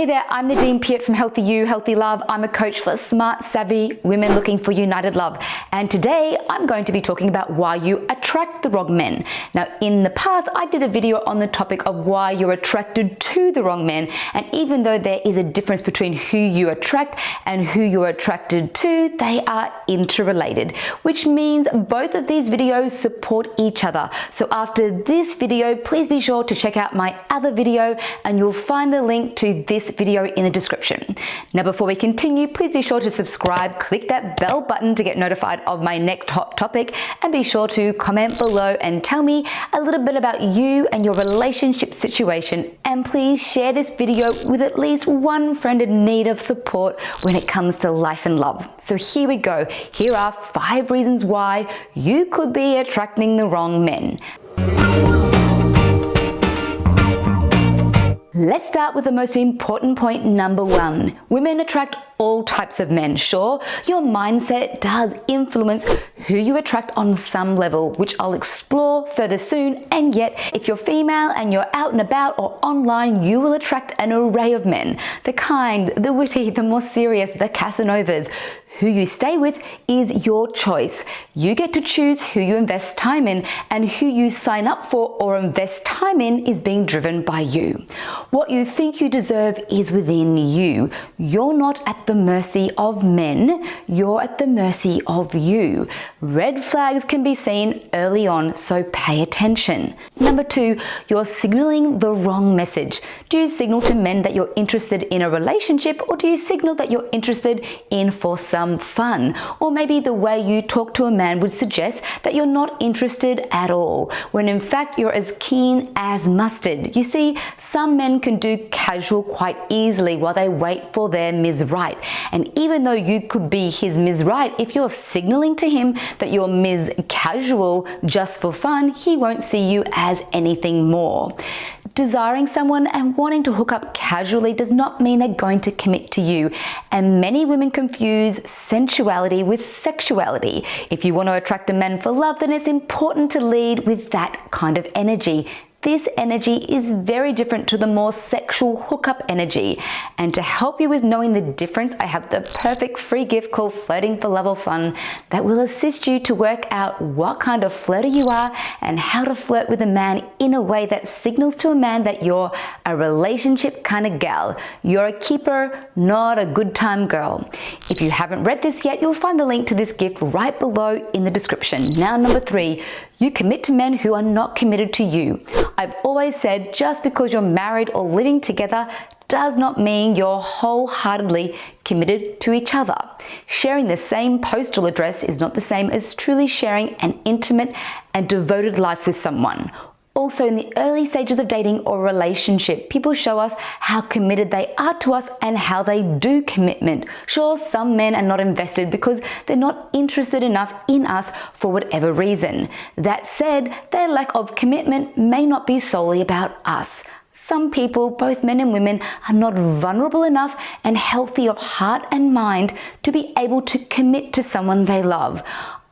Hey there, I'm Nadine Piat from Healthy You, Healthy Love. I'm a coach for smart, savvy women looking for united love. And today I'm going to be talking about why you attract the wrong men. Now, in the past, I did a video on the topic of why you're attracted to the wrong men. And even though there is a difference between who you attract and who you're attracted to, they are interrelated, which means both of these videos support each other. So after this video, please be sure to check out my other video and you'll find the link to this video in the description. Now before we continue, please be sure to subscribe, click that bell button to get notified of my next hot topic and be sure to comment below and tell me a little bit about you and your relationship situation and please share this video with at least one friend in need of support when it comes to life and love. So here we go. Here are five reasons why you could be attracting the wrong men. Let's start with the most important point number one. Women attract all types of men. Sure, your mindset does influence who you attract on some level, which I'll explore further soon. And yet, if you're female and you're out and about or online, you will attract an array of men. The kind, the witty, the more serious, the Casanovas, who you stay with is your choice. You get to choose who you invest time in and who you sign up for or invest time in is being driven by you. What you think you deserve is within you. You're not at the mercy of men, you're at the mercy of you. Red flags can be seen early on, so pay attention. Number two, you're signaling the wrong message. Do you signal to men that you're interested in a relationship or do you signal that you're interested in for some fun. Or maybe the way you talk to a man would suggest that you're not interested at all, when in fact you're as keen as mustard. You see, some men can do casual quite easily while they wait for their Ms. Right. And even though you could be his Ms. Right, if you're signaling to him that you're Ms. Casual just for fun, he won't see you as anything more. Desiring someone and wanting to hook up casually does not mean they're going to commit to you. And many women confuse sensuality with sexuality. If you want to attract a man for love, then it's important to lead with that kind of energy. This energy is very different to the more sexual hookup energy. And to help you with knowing the difference, I have the perfect free gift called Flirting for Love or Fun that will assist you to work out what kind of flirter you are and how to flirt with a man in a way that signals to a man that you're a relationship kind of gal. You're a keeper, not a good time girl. If you haven't read this yet, you'll find the link to this gift right below in the description. Now, number three, you commit to men who are not committed to you. I've always said just because you're married or living together does not mean you're wholeheartedly committed to each other. Sharing the same postal address is not the same as truly sharing an intimate and devoted life with someone also, in the early stages of dating or relationship, people show us how committed they are to us and how they do commitment. Sure, some men are not invested because they're not interested enough in us for whatever reason. That said, their lack of commitment may not be solely about us. Some people, both men and women, are not vulnerable enough and healthy of heart and mind to be able to commit to someone they love.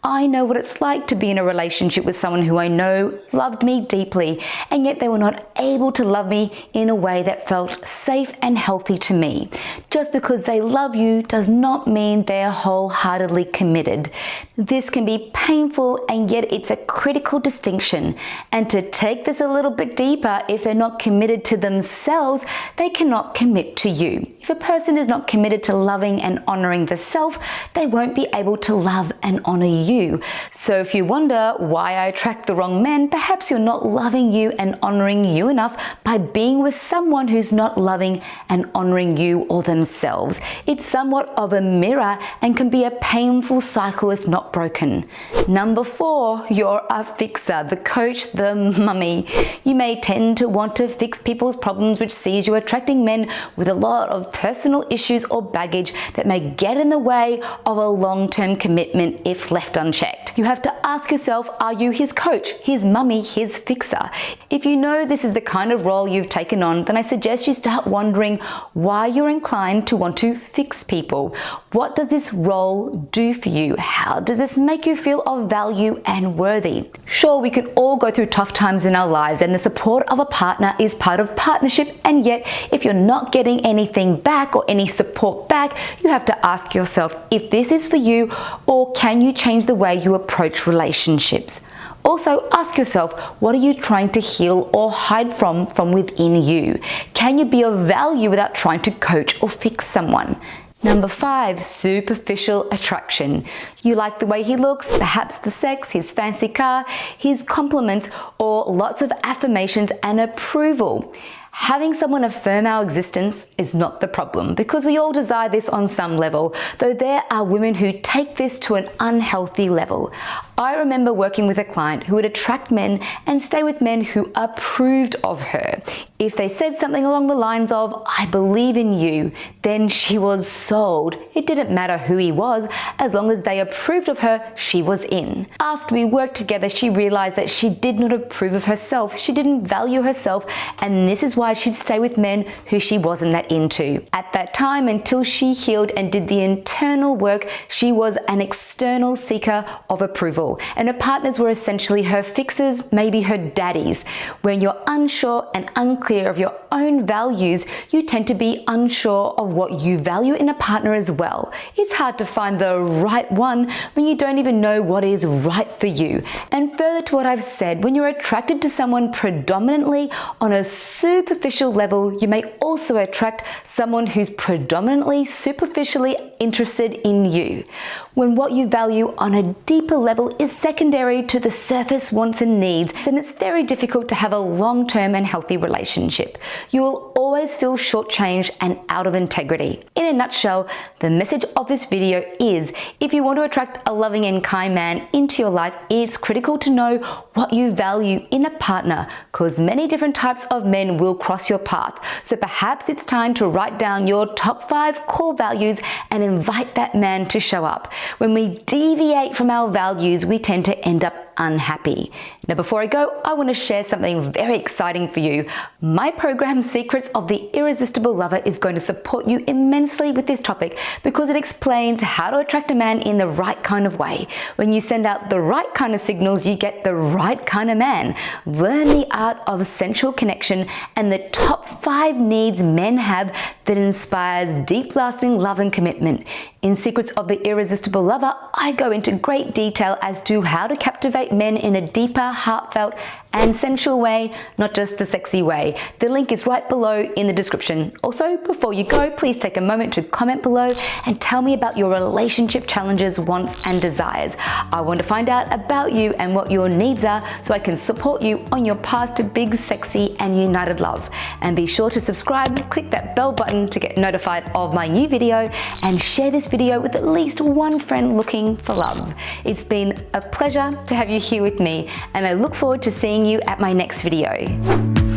I know what it's like to be in a relationship with someone who I know loved me deeply, and yet they were not able to love me in a way that felt safe and healthy to me. Just because they love you does not mean they're wholeheartedly committed. This can be painful, and yet it's a critical distinction. And to take this a little bit deeper, if they're not committed to themselves, they cannot commit to you. If a person is not committed to loving and honoring the self, they won't be able to love and honor you you. So if you wonder why I attract the wrong men, perhaps you're not loving you and honoring you enough by being with someone who's not loving and honoring you or themselves. It's somewhat of a mirror and can be a painful cycle if not broken. Number four, you're a fixer, the coach, the mummy. You may tend to want to fix people's problems which sees you attracting men with a lot of personal issues or baggage that may get in the way of a long-term commitment if left unchecked. You have to ask yourself, are you his coach, his mummy, his fixer? If you know this is the kind of role you've taken on, then I suggest you start wondering why you're inclined to want to fix people. What does this role do for you? How does this make you feel of value and worthy? Sure, we can all go through tough times in our lives and the support of a partner is part of partnership and yet if you're not getting anything back or any support back, you have to ask yourself if this is for you or can you change the way you approach relationships? Also, ask yourself, what are you trying to heal or hide from from within you? Can you be of value without trying to coach or fix someone? Number five, superficial attraction. You like the way he looks, perhaps the sex, his fancy car, his compliments, or lots of affirmations and approval. Having someone affirm our existence is not the problem because we all desire this on some level, though there are women who take this to an unhealthy level. I remember working with a client who would attract men and stay with men who approved of her. If they said something along the lines of, I believe in you, then she was sold. It didn't matter who he was, as long as they approved of her, she was in. After we worked together, she realized that she did not approve of herself. She didn't value herself, and this is why she'd stay with men who she wasn't that into. At that time, until she healed and did the internal work, she was an external seeker of approval, and her partners were essentially her fixers, maybe her daddies. When you're unsure and unclear of your own values, you tend to be unsure of what you value in a partner as well. It's hard to find the right one when you don't even know what is right for you. And further to what I've said, when you're attracted to someone predominantly on a superficial level, you may also attract someone who's predominantly superficially interested in you. When what you value on a deeper level is secondary to the surface wants and needs, then it's very difficult to have a long-term and healthy relationship you will always feel shortchanged and out of integrity. In a nutshell, the message of this video is if you want to attract a loving and kind man into your life, it's critical to know what you value in a partner because many different types of men will cross your path. So perhaps it's time to write down your top five core values and invite that man to show up. When we deviate from our values, we tend to end up unhappy. Now, before I go, I want to share something very exciting for you. My program, Secrets of the Irresistible Lover, is going to support you immensely with this topic because it explains how to attract a man in the right kind of way. When you send out the right kind of signals, you get the right kind of man. Learn the art of sensual connection and the top five needs men have that inspires deep lasting love and commitment. In Secrets of the Irresistible Lover, I go into great detail as to how to captivate men in a deeper, heartfelt, and sensual way, not just the sexy way. The link is right below in the description. Also, before you go, please take a moment to comment below and tell me about your relationship challenges, wants, and desires. I want to find out about you and what your needs are so I can support you on your path to big, sexy, and united love. And be sure to subscribe, click that bell button to get notified of my new video, and share this video with at least one friend looking for love. It's been a pleasure to have you here with me, and I look forward to seeing you at my next video.